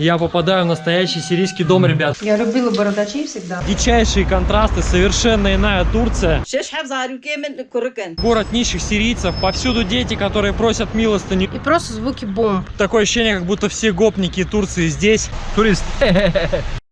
я попадаю в настоящий сирийский дом, ребят. Я любила бородачей всегда. Дичайшие контрасты, совершенно иная Турция. Город нищих сирийцев, повсюду дети, которые просят милостыню. И просто звуки бомб. Такое ощущение, как будто все гопники Турции здесь. Турист.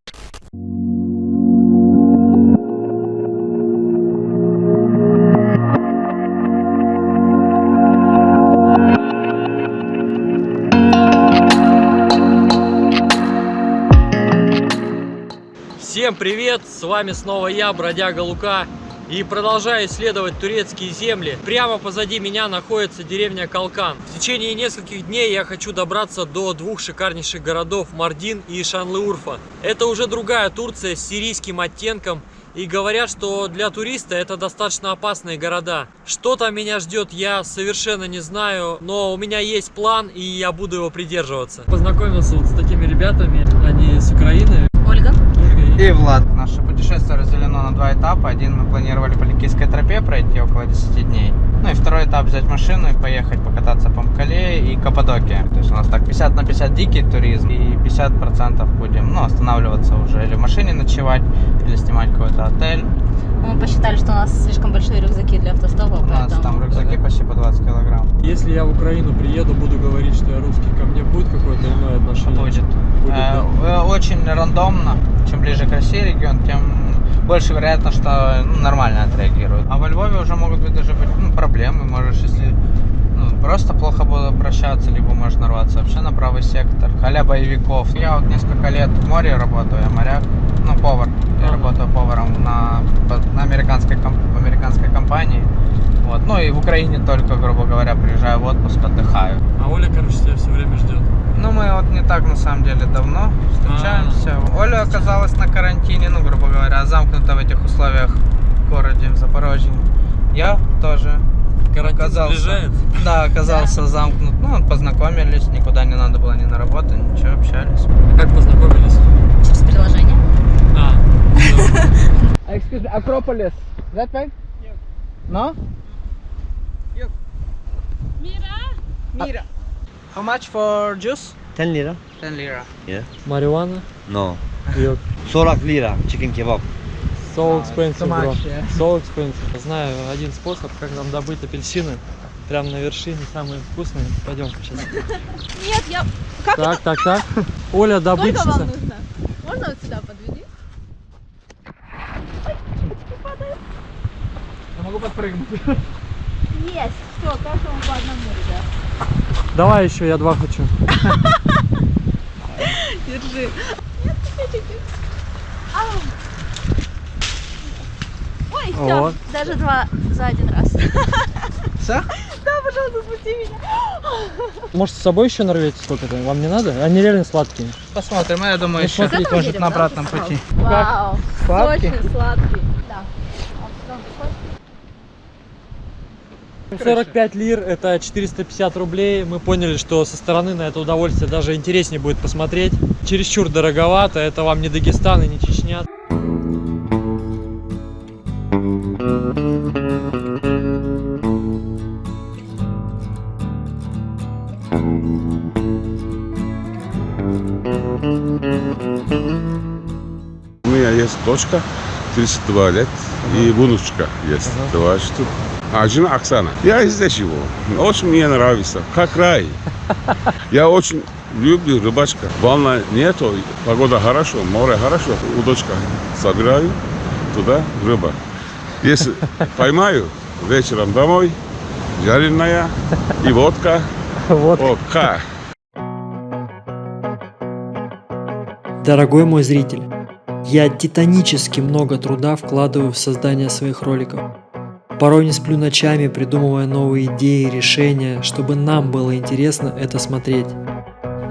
Всем привет! С вами снова я, бродяга Лука. И продолжаю исследовать турецкие земли. Прямо позади меня находится деревня Калкан. В течение нескольких дней я хочу добраться до двух шикарнейших городов Мардин и Шанлыурфа. Это уже другая Турция с сирийским оттенком. И говорят, что для туриста это достаточно опасные города. Что там меня ждет, я совершенно не знаю. Но у меня есть план, и я буду его придерживаться. Познакомился вот с такими ребятами. Они. И Влад. Наше путешествие разделено на два этапа. Один мы планировали по Ликийской тропе пройти около 10 дней. Ну и второй этап взять машину и поехать покататься по Мкале и Каппадокии. То есть у нас так 50 на 50 дикий туризм и 50% будем ну, останавливаться уже или в машине ночевать, или снимать какой-то отель. Мы посчитали, что у нас слишком большие рюкзаки для автостопа, У нас поэтому... там рюкзаки почти по 20 килограмм. Если я в Украину приеду, буду говорить, что я русский, ко мне будет какое-то иное отношение? Будет. Будет, Э, да. э, Очень рандомно. Чем ближе к России регион, тем больше вероятно, что ну, нормально отреагируют. А во Львове уже могут быть даже быть ну, проблемы. Можешь, если ну, просто плохо буду обращаться, либо можешь нарваться вообще на правый сектор. Халя боевиков. Я вот несколько лет в море работаю, я моряк, ну, повар. Я работаю поваром на, на американской, ком- в американской компании. Вот. Ну и в Украине только, грубо говоря, приезжаю в отпуск, отдыхаю. А Оля, короче, тебя все время ждет. Ну, мы вот не так, на самом деле, давно встречаемся. Оля оказалась на карантине, ну, грубо говоря, замкнута в этих условиях в городе, в Запорожье. Я тоже Карантин оказался. сближает. Да, оказался замкнут. Ну, познакомились, никуда не надо было ни на работу, ничего, общались. А как познакомились? Через приложение. А, Excuse me, Acropolis. That way? No? Mira. Mira. А, how much for juice? 10 lira. 10 lira. Yeah. Marijuana? No. Yok. 40 lira chicken kebab. So expensive, ah, bro. Much, yeah. So expensive. Знаю один способ, как нам добыть апельсины. Прям на вершине самые вкусные. Пойдем сейчас. Нет, я... Как так, это? так, так. Оля, добыть. Сколько вам нужно? Можно вот сюда подведи? Ой, я могу подпрыгнуть. Есть. Все, каждому по одному, ребят. Давай еще, я два хочу. Держи. Ой, все. Вот. Даже два за один раз. Все? Да, пожалуйста, спусти меня. Может, с собой еще нарвете сколько-то? Вам не надо? Они реально сладкие. Посмотрим, я думаю, Ну, еще может на обратном пути. Вау. Сладкий? Сочный, сладкий. Да. 45 лир это 450 рублей. Мы поняли, что со стороны на это удовольствие даже интереснее будет посмотреть. Чересчур дороговато, это вам не Дагестан и не Чечня. У меня есть дочка, 32 лет, и внучка есть, два штук. А жена Оксана. Я здесь живу. Очень мне нравится. Как рай. Я очень люблю рыбачка. Волна нету, погода хорошо, море хорошо. Удочка собираю, туда рыба. Если поймаю, вечером домой, жареная и водка. Вот. О, ка. Дорогой мой зритель, я титанически много труда вкладываю в создание своих роликов. Порой не сплю ночами, придумывая новые идеи, решения, чтобы нам было интересно это смотреть.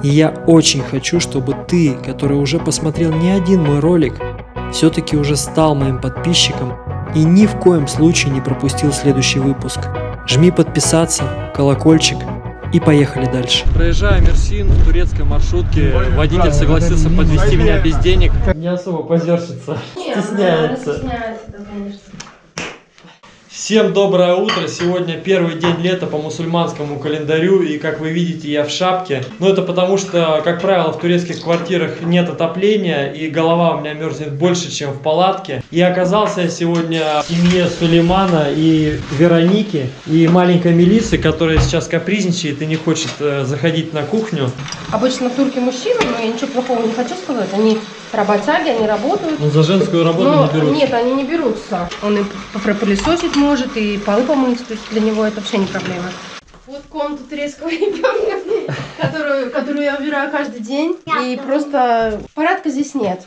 И я очень хочу, чтобы ты, который уже посмотрел не один мой ролик, все-таки уже стал моим подписчиком и ни в коем случае не пропустил следующий выпуск. Жми подписаться, колокольчик и поехали дальше. Проезжая Мерсин в турецкой маршрутке, водитель согласился подвести меня без денег. Не особо позерщица, стесняется. стесняется, да, конечно. Всем доброе утро! Сегодня первый день лета по мусульманскому календарю и как вы видите я в шапке. Но это потому что, как правило, в турецких квартирах нет отопления и голова у меня мерзнет больше, чем в палатке. И оказался я сегодня в семье Сулеймана и Вероники и маленькой Мелисы, которая сейчас капризничает и не хочет э, заходить на кухню. Обычно турки мужчины, но я ничего плохого не хочу сказать. Они работяги, они работают. Но за женскую работу Но не берут. нет, они не берутся. Он и пропылесосить может, и полы помыть, то есть для него это вообще не проблема. Вот комната турецкого ребенка, которую, которую я убираю каждый день. И просто порядка здесь нет.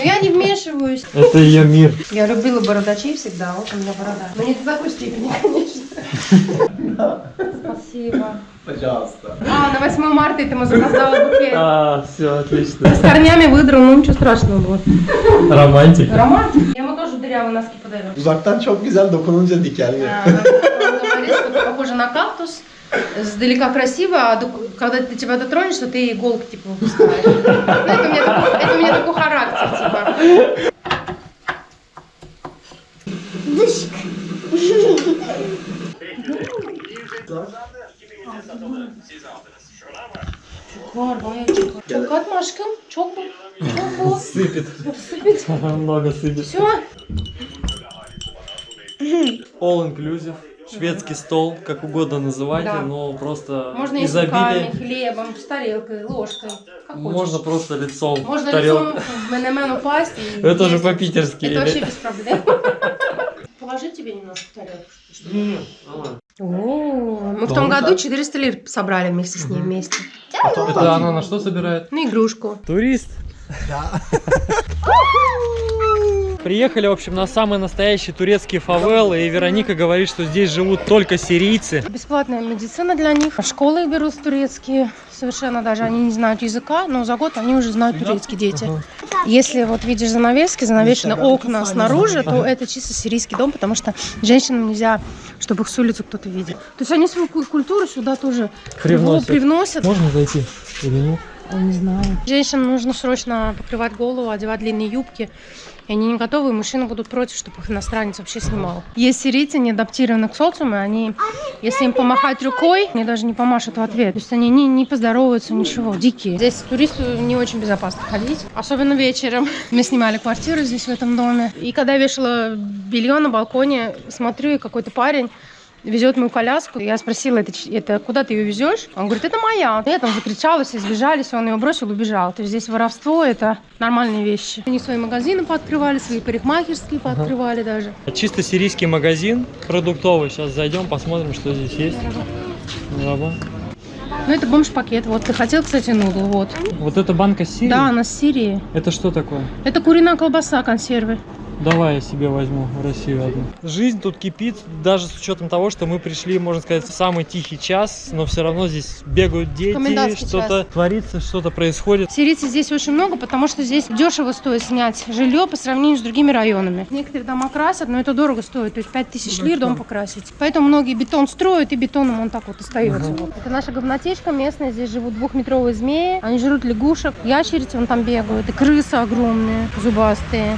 Но я не вмешиваюсь. Это ее мир. Я любила бородачей всегда, вот у меня борода. Но не до такой степени, конечно. Спасибо. Пожалуйста. А, на 8 марта этому запоздала букет. А, все, отлично. С корнями выдрал, ну ничего страшного было. Романтик. Роман? Я ему тоже дырявые носки подарю. Uzaktan çok güzel dokununca говорит, что похоже на кактус. Сдалека красиво, а когда ты тебя дотронешься, ты иголки типа выпускаешь. Ну, это у меня такой, это у меня такой характер, типа. Var bayağı çok. Çok atma aşkım. Çok mu? Çok mu? Сыпет. Сыпет. Много сыпет. Все. All inclusive. Шведский стол, как угодно называйте, Да. но просто Можно изобилие. руками, хлебом, с тарелкой, ложкой. Как Можно хочешь. просто лицом Можно тарелку. лицом в менемен упасть. И Это уже есть. по-питерски. Это вообще без проблем. Положить тебе немножко тарелку? О, мы в том году 400 лир собрали вместе с ней вместе. Это она на что собирает? Ну, игрушку. Турист. Приехали, в общем, на самый настоящий турецкий фавел, и Вероника говорит, что здесь живут только сирийцы. Бесплатная медицина для них. Школы их берут турецкие. Совершенно даже они не знают языка, но за год они уже знают турецкий дети. Если вот видишь занавески, занавешены окна снаружи, то это чисто сирийский дом, потому что женщинам нельзя, чтобы их с улицы кто-то видел. То есть они свою ку- культуру сюда тоже Привносят. привносят. Можно зайти или нет? Не знаю. Женщинам нужно срочно покрывать голову, одевать длинные юбки. И они не готовы, и мужчины будут против, чтобы их иностранец вообще снимал. Есть сирийцы, не адаптированы к социуму, они, если им помахать рукой, они даже не помашут в ответ. То есть они не, не поздороваются, ничего, дикие. Здесь туристу не очень безопасно ходить, особенно вечером. Мы снимали квартиру здесь, в этом доме. И когда я вешала белье на балконе, смотрю, и какой-то парень везет мою коляску. Я спросила, это, это куда ты ее везешь? Он говорит, это моя. Я там закричала, все сбежались, он ее бросил, убежал. То есть здесь воровство это нормальные вещи. Они свои магазины пооткрывали, свои парикмахерские пооткрывали даже. Чисто сирийский магазин продуктовый. Сейчас зайдем, посмотрим, что здесь есть. Здорово. Ну это бомж-пакет. Вот ты хотел, кстати, нудл, вот. Вот эта банка с Сирии? Да, она с Сирии. Это что такое? Это куриная колбаса, консервы. Давай я себе возьму в Россию одну. Жизнь тут кипит, даже с учетом того, что мы пришли, можно сказать, в самый тихий час, но все равно здесь бегают дети, что-то творится, что-то происходит. Сирийцев здесь очень много, потому что здесь дешево стоит снять жилье по сравнению с другими районами. Некоторые дома красят, но это дорого стоит, то есть 5000 лир дом покрасить. Поэтому многие бетон строят, и бетоном он так вот остается. Вот. Это наша говнотечка местная, здесь живут двухметровые змеи, они жрут лягушек, ящерицы вон там бегают, и крысы огромные, зубастые.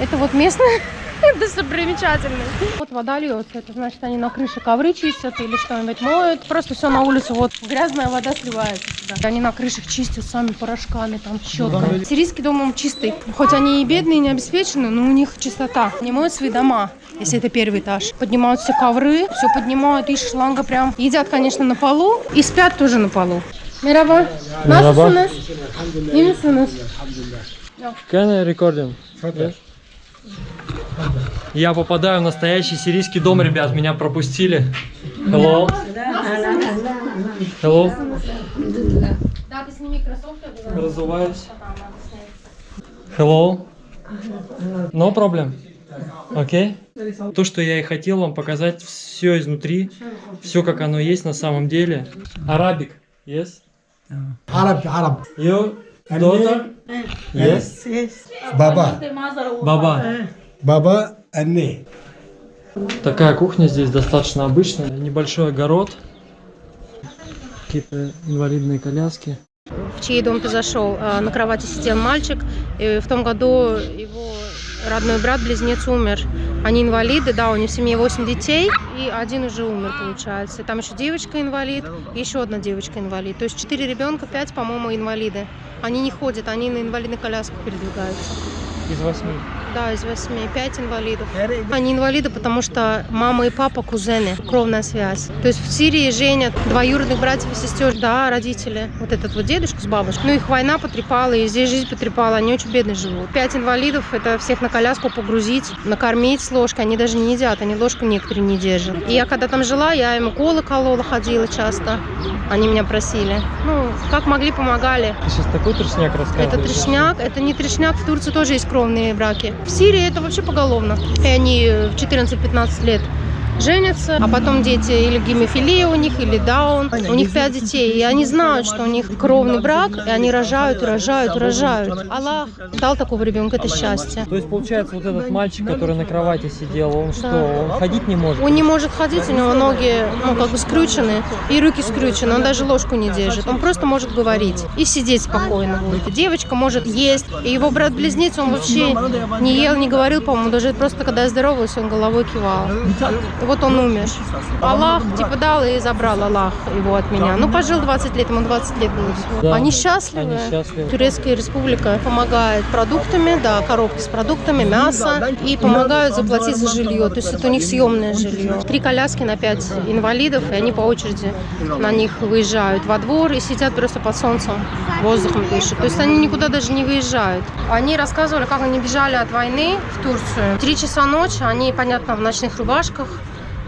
Это вот местные достопримечательные. Вот вода льется, это значит они на крыше ковры чистят или что-нибудь моют. Просто все на улице, вот грязная вода сливается сюда. Они на крышах чистят сами порошками, там щетками. Сирийский дом он чистый. Хоть они и бедные, и не обеспечены, но у них чистота. Не моют свои дома, если это первый этаж. Поднимают все ковры, все поднимают, из шланга прям. Едят, конечно, на полу и спят тоже на полу. Merhaba. Merhaba. Nasılsınız? İyi misiniz? Can I recording? Yes? Я попадаю в настоящий сирийский дом, ребят, меня пропустили. Hello. Hello. Да, ты сними кроссовки. Разуваюсь. Hello. No problem. Окей? То, что я и хотел вам показать, все изнутри, все как оно есть на самом деле. Арабик, yes? Arap, Arap. You daughter? Yes? Baba. Баба. Baba, anne. Такая кухня здесь достаточно обычная. Небольшой огород. Какие-то инвалидные коляски. в чей дом ты зашел, а, на кровати сидел мальчик. И в том году его родной брат-близнец умер. Они инвалиды, да, у них в семье 8 детей, и один уже умер, получается. Там еще девочка инвалид, и еще одна девочка инвалид. То есть 4 ребенка, 5, по-моему, инвалиды. Они не ходят, они на инвалидных колясках передвигаются. Из восьми. Да, из восьми. Пять инвалидов. Они инвалиды, потому что мама и папа кузены, кровная связь. То есть в Сирии женят двоюродных братьев и сестер, да, родители. Вот этот вот дедушка с бабушкой. Ну, их война потрепала, и здесь жизнь потрепала. Они очень бедно живут. Пять инвалидов, это всех на коляску погрузить, накормить с ложкой. Они даже не едят, они ложку некоторые не держат. И я когда там жила, я им уколы колола, ходила часто. Они меня просили. Ну, как могли, помогали. Ты сейчас такой трешняк рассказываешь. Это трешняк, это не трешняк, в Турции тоже есть кровные браки. В Сирии это вообще поголовно. И они в 14-15 лет женятся, а потом дети или гемофилия у них, или даун. У них пять детей, и они знают, что у них кровный брак, и они рожают, рожают, рожают. Аллах дал такого ребенка, это счастье. То есть, получается, вот этот мальчик, который на кровати сидел, он что, он ходить не может? Он не может ходить, у него ноги, ну, как бы скрючены, и руки скрючены, он даже ложку не держит. Он просто может говорить и сидеть спокойно будет. Девочка может есть, и его брат-близнец, он вообще не ел, не говорил, по-моему, даже просто когда я здоровалась, он головой кивал. Вот он умер. Аллах, типа, дал и забрал Аллах его от меня. Ну, пожил 20 лет, ему 20 лет будет. Да, Они счастливы. они счастливы. Турецкая республика помогает продуктами, да, коробки с продуктами, мясо, и помогают заплатить за жилье. То есть это у них съемное жилье. Три коляски на пять инвалидов, и они по очереди на них выезжают во двор и сидят просто под солнцем, воздухом дышат. То есть они никуда даже не выезжают. Они рассказывали, как они бежали от войны в Турцию. Три часа ночи, они, понятно, в ночных рубашках,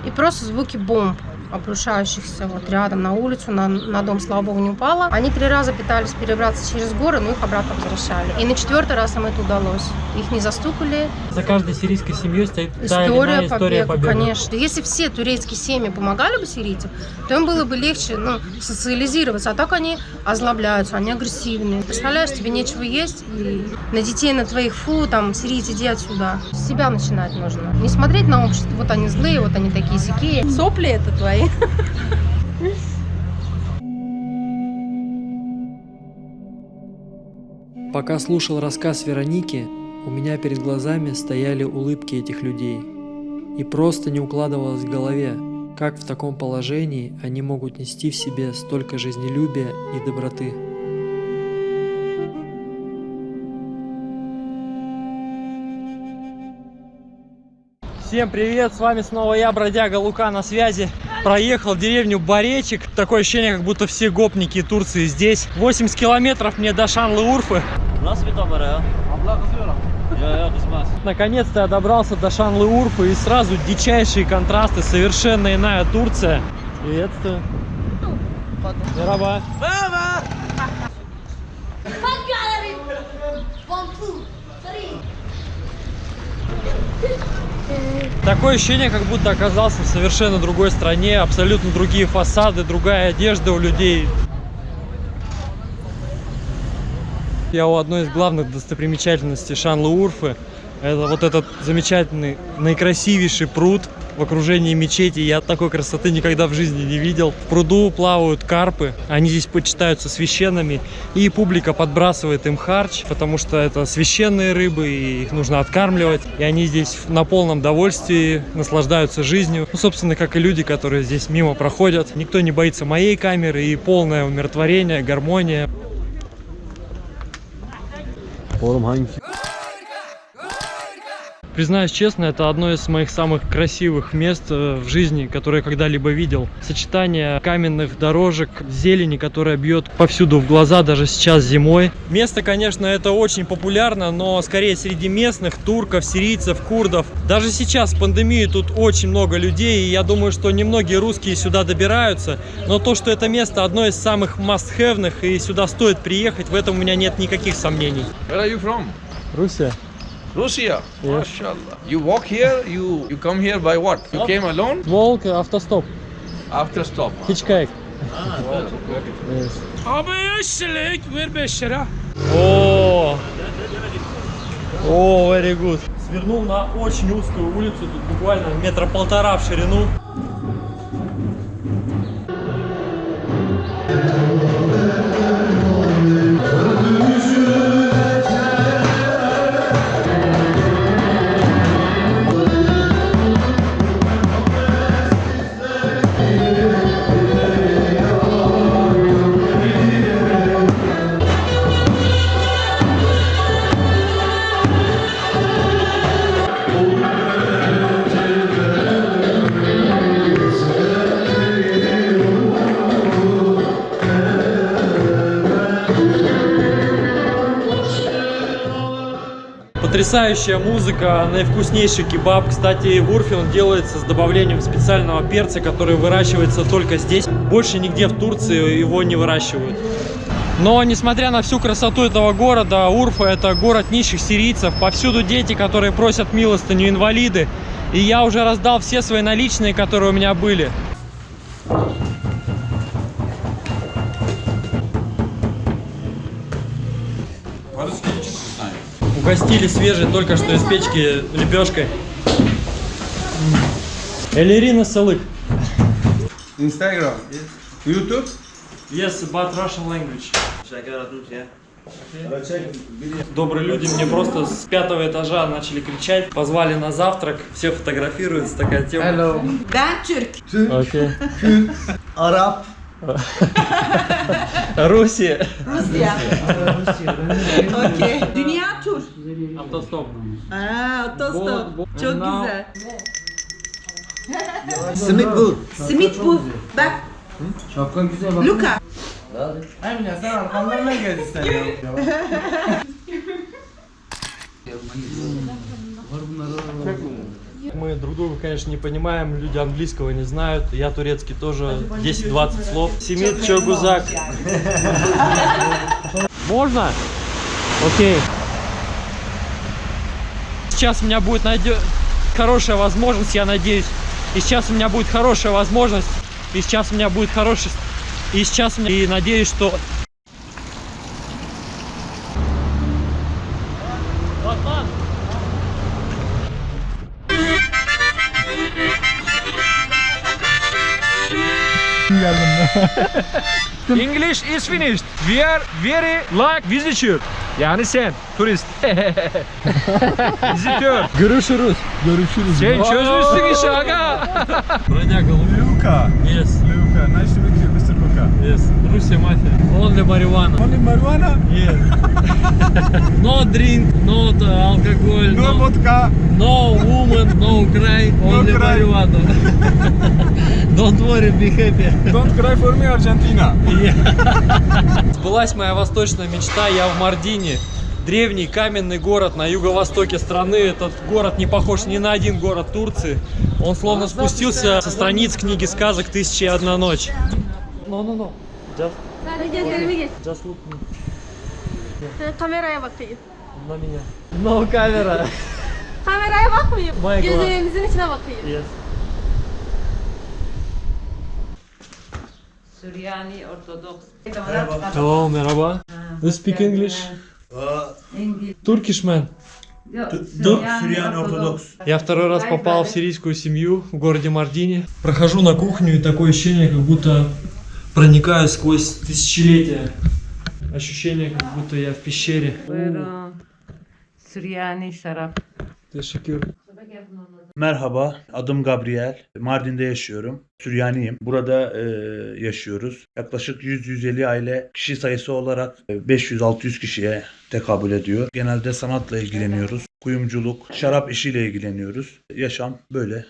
и просто звуки бомб обрушающихся вот рядом на улицу, на, на дом, слава богу, не упало. Они три раза пытались перебраться через горы, но их обратно возвращали. И на четвертый раз им это удалось. Их не застукали. За каждой сирийской семьей стоит та или История иная история побега, победы. конечно. Если все турецкие семьи помогали бы сирийцам, то им было бы легче ну, социализироваться. А так они озлобляются, они агрессивные. Представляешь, тебе нечего есть, и на детей на твоих фу, там, сирийцы, иди отсюда. С себя начинать нужно. Не смотреть на общество, вот они злые, вот они такие сякие. Сопли это твои. Пока слушал рассказ Вероники, у меня перед глазами стояли улыбки этих людей. И просто не укладывалось в голове, как в таком положении они могут нести в себе столько жизнелюбия и доброты. Всем привет, с вами снова я, бродяга Лука на связи. Проехал деревню Баречик. Такое ощущение, как будто все гопники Турции здесь. 80 километров мне до Шанлы-Урфы. Наконец-то я добрался до Шанлы-Урфы и сразу дичайшие контрасты, совершенно иная Турция. Приветствую. Мераба. Такое ощущение, как будто оказался в совершенно другой стране, абсолютно другие фасады, другая одежда у людей. Я у одной из главных достопримечательностей Шанлы-Урфы. Это вот этот замечательный, наикрасивейший пруд в окружении мечети. Я такой красоты никогда в жизни не видел. В пруду плавают карпы. Они здесь почитаются священными. И публика подбрасывает им харч, потому что это священные рыбы, и их нужно откармливать. И они здесь на полном довольствии наслаждаются жизнью. Ну, собственно, как и люди, которые здесь мимо проходят. Никто не боится моей камеры и полное умиротворение, гармония. Признаюсь честно, это одно из моих самых красивых мест э, в жизни, которые я когда-либо видел. Сочетание каменных дорожек, зелени, которая бьет повсюду в глаза, даже сейчас зимой. Место, конечно, это очень популярно, но скорее среди местных, турков, сирийцев, курдов. Даже сейчас, в пандемию, тут очень много людей, и я думаю, что немногие русские сюда добираются. Но то, что это место одно из самых must-have, и сюда стоит приехать, в этом у меня нет никаких сомнений. Where are you from? Russia. Russia. MashaAllah. You walk here, you you come here by what? You came alone? Волк, автостоп. After stop. Hitchhike. Abi eşlik ver 5 lira. О, о, very good. Свернул на очень узкую улицу, тут буквально метра полтора в ширину. Потрясающая музыка, наивкуснейший кебаб. Кстати, в Урфе он делается с добавлением специального перца, который выращивается только здесь. Больше нигде в Турции его не выращивают. Но, несмотря на всю красоту этого города, Урфа это город нищих сирийцев. Повсюду дети, которые просят милостыню, инвалиды. И я уже раздал все свои наличные, которые у меня были. Угостили свежей только что из печки лепешкой. Элерина Салык. Instagram. YouTube? Yes, but Russian language. Добрые люди мне просто с пятого этажа начали кричать, позвали на завтрак, все фотографируются, такая тема. Ben Türk. Окей. Arap. Руси. Rusya. Okey. Dünya tur. Автостоп. Bu- bu- Çok güzel. Simit bu. Simit bu. Bak. Şapkan güzel bak. Luka. Emine sen arkamdan ne geldin sen ya? Мы друг друга, конечно, не понимаем, люди английского не знают, я турецкий тоже 10-20 слов. Семит Чогузак. Можно? Окей. Сейчас у меня будет найдё- хорошая возможность, я надеюсь. И сейчас у меня будет хорошая возможность. И сейчас у меня будет хороший... И сейчас у меня... И надеюсь, что... ettim. English is finished. We are very like visitor. Yani sen turist. Vizitör. Görüşürüz. Görüşürüz. Sen çözmüşsün işi aga. Branyaga, Luka. Yes. Luka, nice to meet you. Yes. Russia mafia. Only marijuana. Only marijuana? Yes. no drink, no alcohol, No vodka. no woman, no cry, only cry. marijuana. Don't worry, be happy. Don't cry for me, Argentina. Сбылась моя восточная мечта, я в Мардине. Древний каменный город на юго-востоке страны. Этот город не похож ни на один город Турции. Он словно спустился со страниц книги сказок «Тысяча и одна ночь». No, no, no. Just, Sadece gözlerimi geç. just look me. Kameraya bakayım. на меня. No камера. Kameraya bakmayayım. My God. Gözlerimizin içine bakayım. Yes. Süryani Ortodoks. Hello, merhaba. You speak English? Turkish man. Süryani Ortodoks. Я второй раз попал в сирийскую семью в городе Мардине. Прохожу на кухню и такое ощущение, как будто проникаю сквозь тысячелетия. Ощущение, как будто я в пещере. Buyurun. Süryani şarap. Teşekkür. Merhaba, adım Gabriel. Mardin'de yaşıyorum. Süryaniyim. Burada e, yaşıyoruz. Yaklaşık 100-150 aile kişi sayısı olarak e, 500-600 kişiye tekabül ediyor. Genelde sanatla ilgileniyoruz. Kuyumculuk, şarap işiyle ilgileniyoruz. Yaşam böyle e,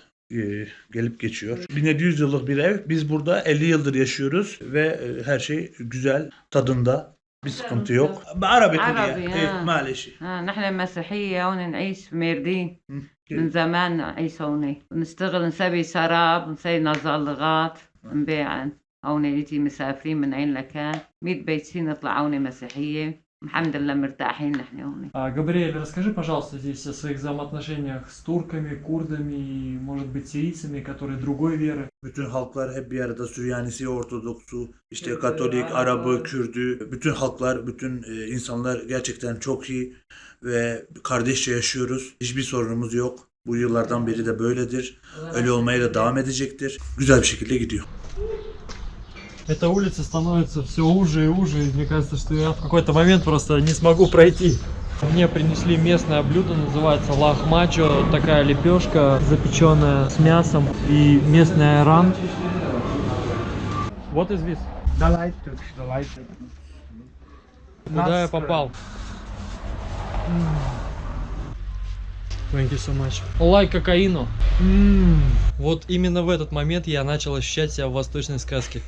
gelip geçiyor. 1700 yıllık bir ev. Biz burada 50 yıldır yaşıyoruz ve e, her şey güzel, tadında. Bir sıkıntı yok. Arabi عربي kuliye. ها. Maalesef. ها نحن مسيحية هون نعيش في ميردين من زمان نعيش هون نشتغل نسوي شراب نسوي نزلغات نبيع هون نجي مسافرين من عين لكان ميت بيتين نطلع هون مسيحية الحمد لله مرتاحين نحن هون А, Габриэль, расскажи, пожалуйста, здесь о своих взаимоотношениях с турками, курдами и, может быть, сирийцами, которые другой веры. Bütün halklar hep bir arada Süryanisi, Ortodoksu, işte Katolik, Arabı, Kürdü, bütün halklar, bütün e, insanlar gerçekten çok iyi ve kardeşçe yaşıyoruz. Hiçbir sorunumuz yok. Bu yıllardan beri de böyledir. Öyle olmaya da devam edecektir. Güzel bir şekilde gidiyor. Эта улица становится все уже и уже, и мне кажется, что я в какой-то момент просто не смогу пройти. Мне принесли местное блюдо, называется лахмачо, такая лепешка, запеченная с мясом и местный айран. Вот из вис. Куда я попал? Thank you so much. Лайк кокаину. М, Вот именно в этот момент я начал ощущать себя в восточной сказке.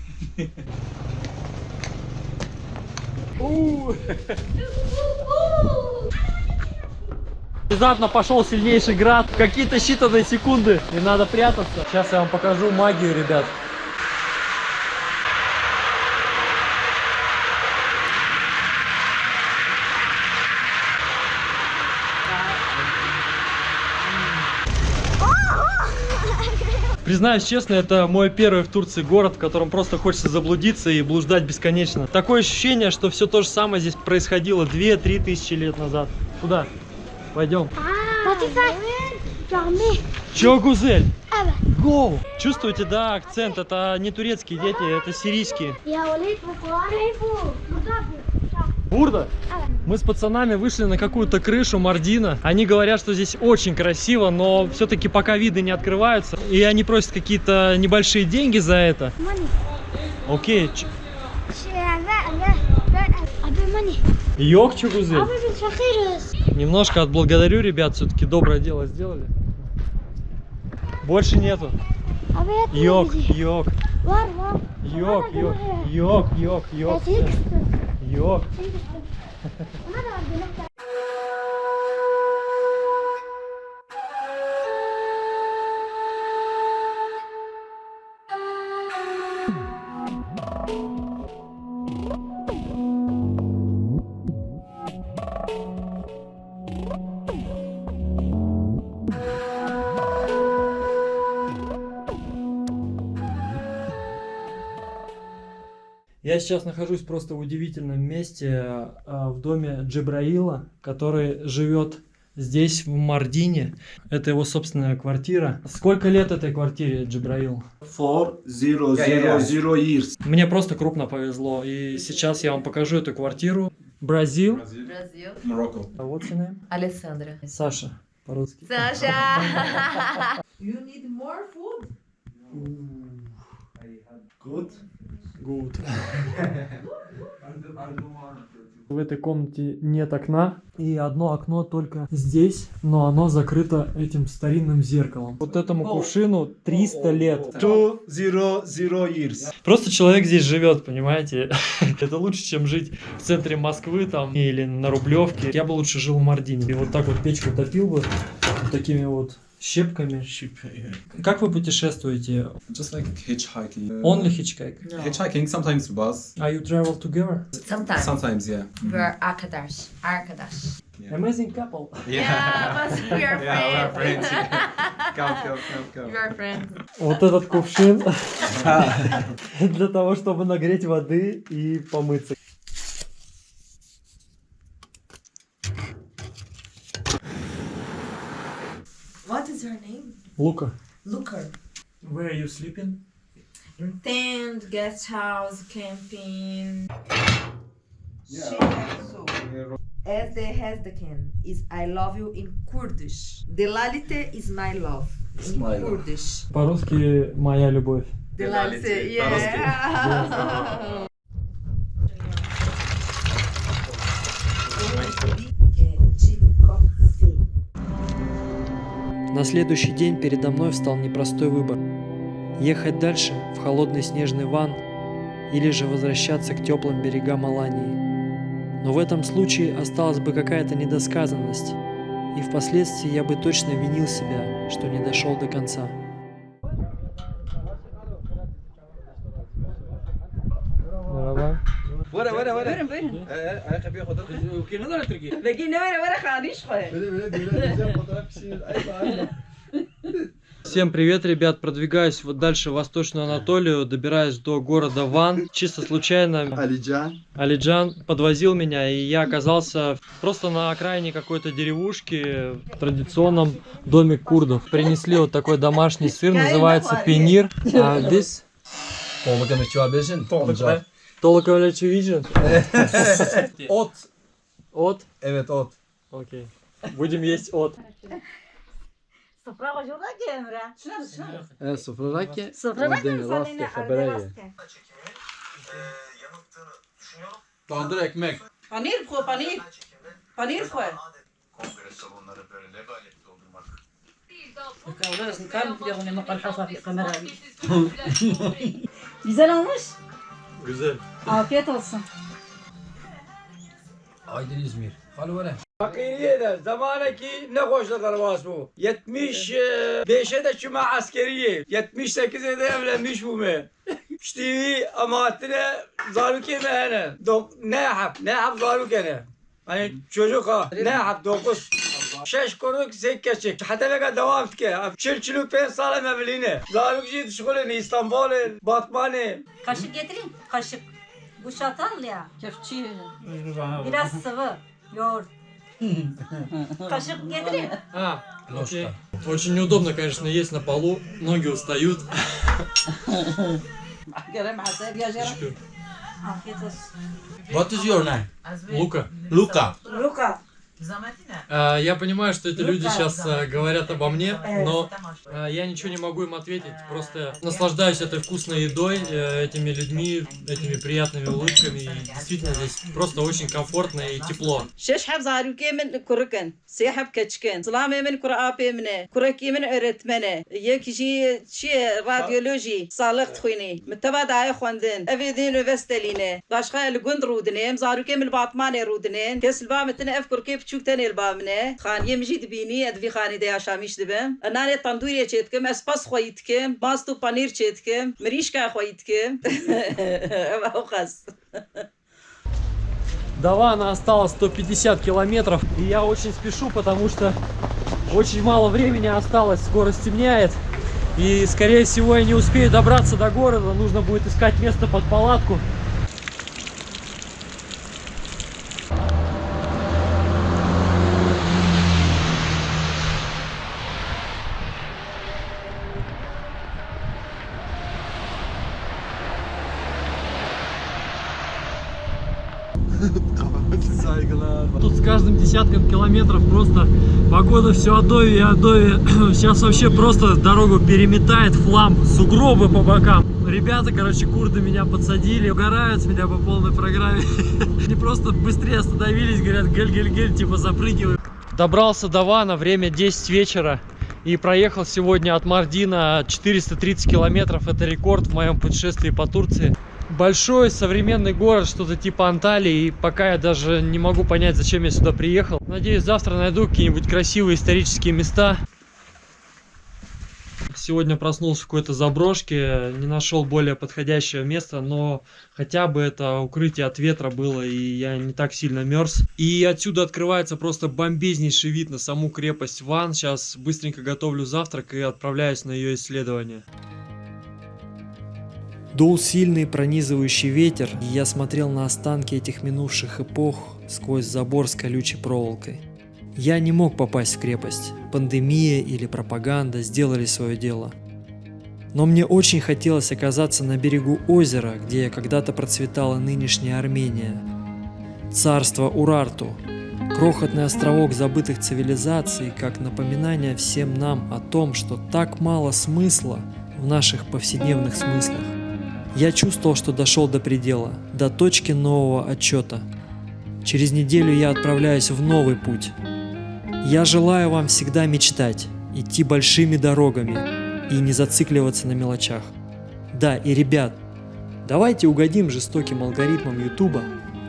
внезапно пошел сильнейший град. Какие-то считанные секунды. И надо прятаться. Сейчас я вам покажу магию, ребят. Признаюсь честно, это мой первый в Турции город, в котором просто хочется заблудиться и блуждать бесконечно. Такое ощущение, что все то же самое здесь происходило 2-3 тысячи лет назад. Куда? Пойдем. Чё, Гузель? Go! Чувствуете, да, акцент? Это не турецкие дети, это сирийские. Бурда? Мы с пацанами вышли на какую-то крышу Мардина. Они говорят, что здесь очень красиво, но все-таки пока виды не открываются. И они просят какие-то небольшие деньги за это. Окей. ч- Йог, Чугузель? Немножко отблагодарю ребят, все-таки доброе дело сделали. Больше нету. Йог, йог, йог, йог, йог, йог, よく。Я сейчас нахожусь просто в удивительном месте, э, в доме Джибраила, который живет здесь, в Мардине. Это его собственная квартира. Сколько лет этой квартире, Джибраил? Four zero zero zero years. Мне просто крупно повезло. И сейчас я вам покажу эту квартиру. Бразил. Бразил. Morocco. А вот your name? Александра. Саша, по-русски. Саша! You need more food? Good. Good. В этой комнате нет окна, и одно окно только здесь, но оно закрыто этим старинным зеркалом. Вот этому кувшину 300 лет. Two zero zero years. Просто человек здесь живет, понимаете? Это лучше, чем жить в центре Москвы там или на Рублевке. Я бы лучше жил в Мардине. И вот так вот печку топил бы вот такими вот щепками. Как вы путешествуете? Just like hitchhiking. Only hitchhike? Hitchhiking, sometimes bus. Are you travel together? Sometimes. Sometimes, yeah. We are arkadaş. Arkadaş. Amazing couple. Yeah, but we are Yeah, we're friends. friends. Go, go, go, go. We are friends. Вот этот кувшин для того, чтобы нагреть воды и помыться. name? Лука. Looker. Where are you sleeping? In tent, guest house, camping. As the Hezdekin is I love you in Kurdish. Delalite is my love in my love. Kurdish. По-русски моя любовь. Delalite, yeah. На следующий день передо мной встал непростой выбор. Ехать дальше, в холодный снежный ван, или же возвращаться к теплым берегам Алании. Но в этом случае осталась бы какая-то недосказанность, и впоследствии я бы точно винил себя, что не дошел до конца. Odur. Begi ne vere vere khaniş koy. Böyle böyle böyle güzel fotoğraf bir şey. Ay bağırma. Всем привет, ребят! Продвигаюсь вот дальше в Восточную Анатолию, добираюсь до города Ван. Чисто случайно Alican. Алиджан подвозил меня, и я оказался просто на окраине какой-то деревушки в традиционном доме курдов. Принесли вот такой домашний сыр, называется пенир. А здесь Tolga meçhuabeshin. Tolga. Толока виден? Ot. От? Evet ot. Окей. Будем есть от. Sofra kocuğuna gemre. Şuna şuna. E sofradaki. Sofradaki Ordeni, insanın rastge, ne habereye. rastge. Tandır ekmek. Panir koy panir. Panir koy. Güzel olmuş. Güzel. Afiyet olsun. Aydın İzmir. Halı vere. Fakiriye de zamanaki ne koşullar var bu? 75'e de şuma askeriye. 78'e de evlenmiş bu me. İşte amatine zaruk yemeyene. Ne yap? Ne yap zaruk yene? Hani çocuk ha. Ne yap? Dokuz. Kuruk sekke çek. Hatta beka devam tke. Çilçülük pen salam evline. Zaruk jit şkoleni İstanbul'e, Batman'e. Kaşık getireyim. Kaşık. Bu şatal ya. Kefçi. Biraz sıvı. Yoğurt. Kaşıк getireyim. А, окей. Очень неудобно, конечно, есть на полу. Ноги устают. Afiyet olsun. What is your name? Лука. Luca. Luka. А, я понимаю, что эти люди сейчас а, говорят обо мне, но а, я ничего не могу им ответить. Просто наслаждаюсь этой вкусной едой, э, этими людьми, этими приятными улыбками. И действительно, здесь просто очень комфортно и тепло. منه كركي من أرتمنه يك شي شي راديولوجي صالح تخويني متبع داي خواندن أفي دين وفستلينه باشخا الجند رودنه زاروكي من باطمان رودنين كس البا متنا أفكر كيف تشوك تاني البا منه خان يمجي دبيني أدفي خاني دي عشاميش دبم أنا تندوري تشيتكم أسباس خويتكم باستو بانير تشيتكم مريشكا خويتكم أو خاص До Вана осталось 150 километров. И я очень спешу, потому что очень мало времени осталось. Скоро стемняет. И, скорее всего, я не успею добраться до города. Нужно будет искать место под палатку. Каждым десятком километров просто погода все Адови и Адови. Сейчас вообще просто дорогу переметает в хлам, сугробы по бокам. Ребята, короче, курды меня подсадили, угорают с меня по полной программе. Они просто быстрее остановились, говорят, гель-гель-гель, типа запрыгивай. Добрался до Вана, время 10 вечера. И проехал сегодня от Мардина 430 километров. Это рекорд в моем путешествии по Турции. Большой современный город, что-то типа Анталии. И пока я даже не могу понять, зачем я сюда приехал. Надеюсь, завтра найду какие-нибудь красивые исторические места. Сегодня проснулся в какой-то заброшке, не нашел более подходящего места, но хотя бы это укрытие от ветра было, и я не так сильно мерз. И отсюда открывается просто бомбезнейший вид на саму крепость Ван. Сейчас быстренько готовлю завтрак и отправляюсь на ее исследование. Дул сильный пронизывающий ветер, и я смотрел на останки этих минувших эпох сквозь забор с колючей проволокой. Я не мог попасть в крепость. Пандемия или пропаганда сделали свое дело. Но мне очень хотелось оказаться на берегу озера, где когда-то процветала нынешняя Армения. Царство Урарту. Крохотный островок забытых цивилизаций, как напоминание всем нам о том, что так мало смысла в наших повседневных смыслах. Я чувствовал, что дошел до предела, до точки нового отчета. Через неделю я отправляюсь в новый путь. Я желаю вам всегда мечтать, идти большими дорогами и не зацикливаться на мелочах. Да, и ребят, давайте угодим жестоким алгоритмам Ютуба,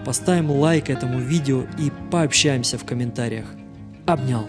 поставим лайк этому видео и пообщаемся в комментариях. Обнял.